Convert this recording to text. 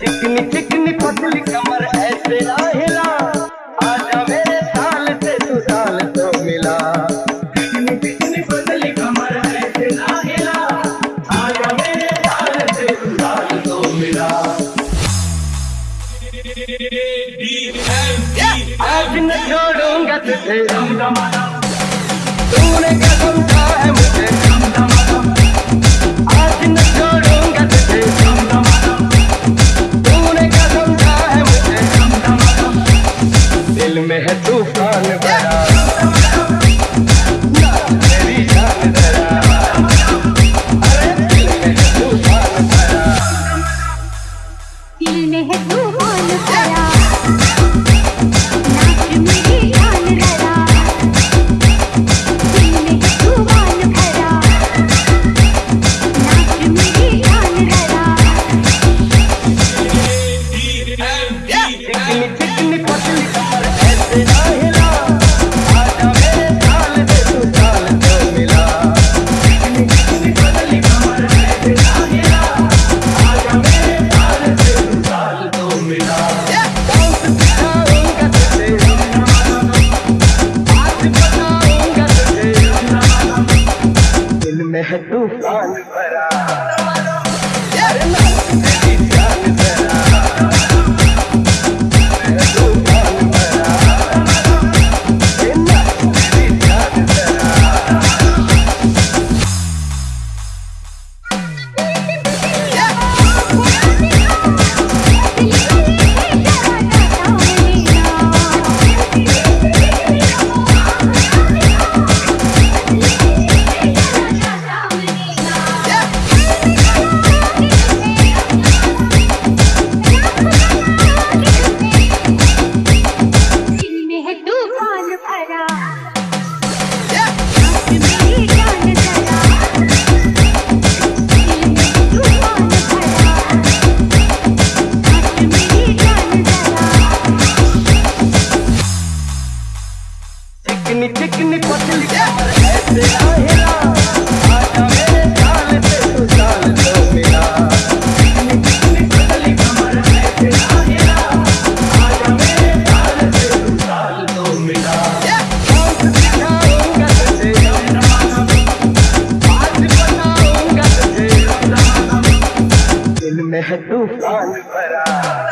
चिकनी चिकनी पतली कमर ऐसे आहे न छोड़ूँगा तुझे तूने क्या समझा है मुझे? Bye, guys. दिल में है तूफ़ान भरा